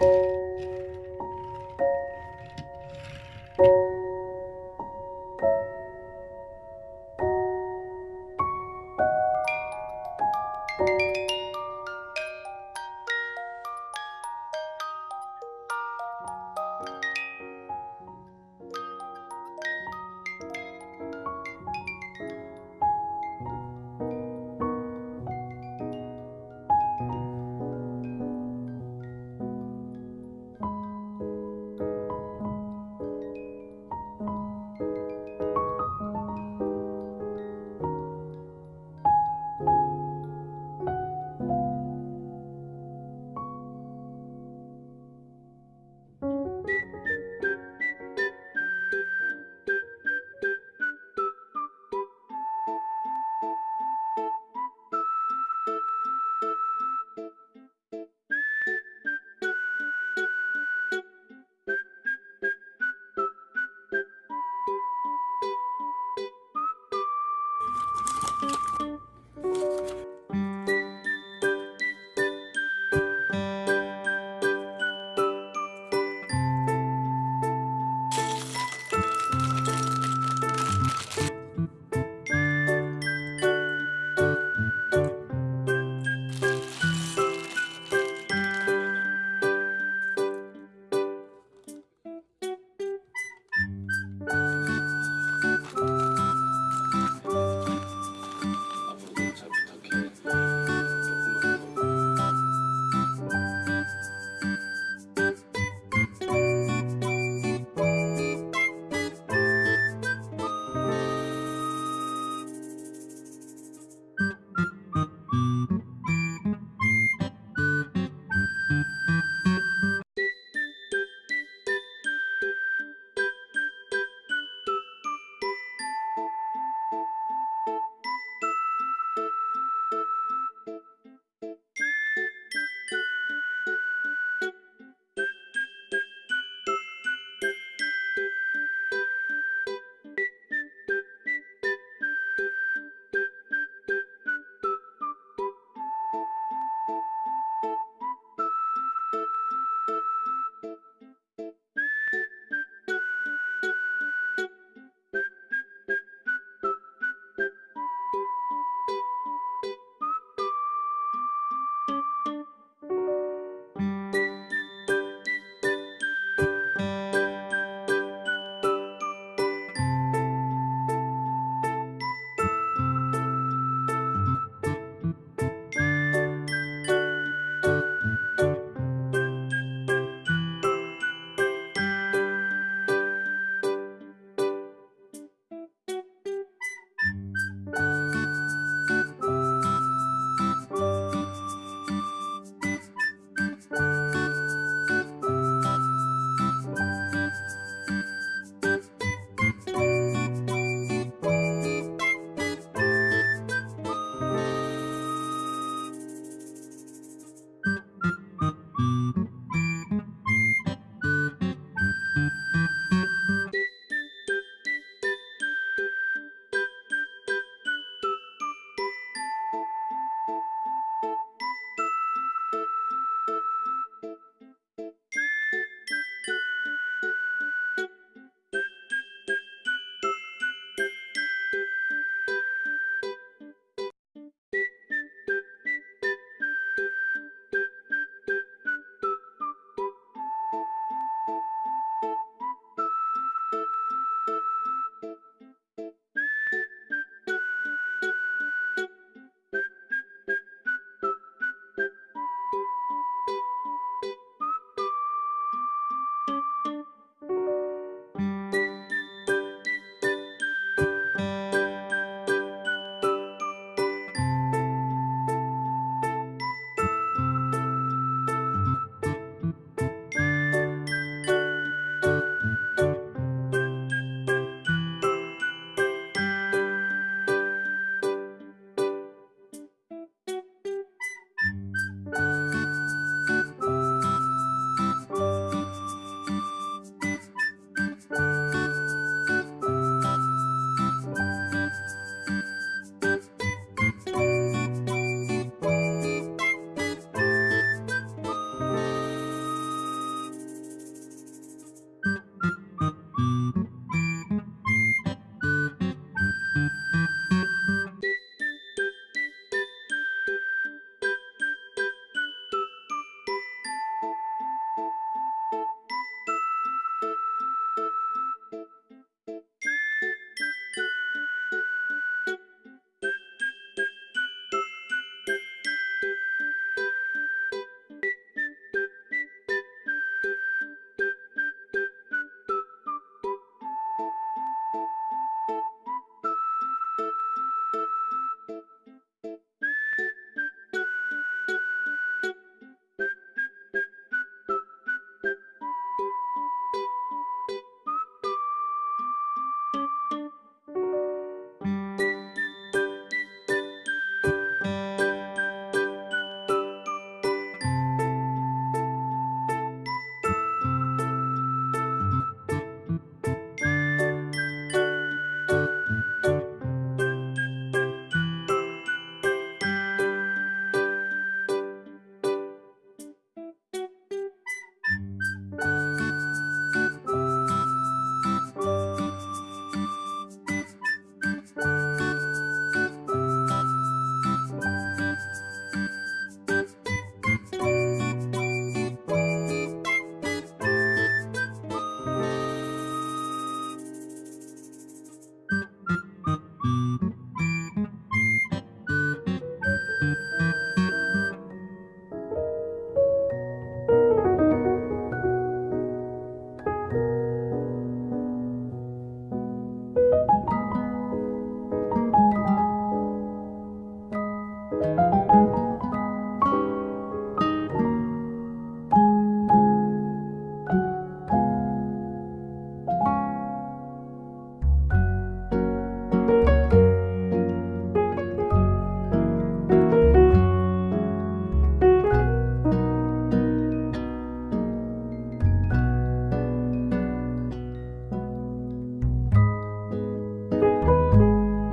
you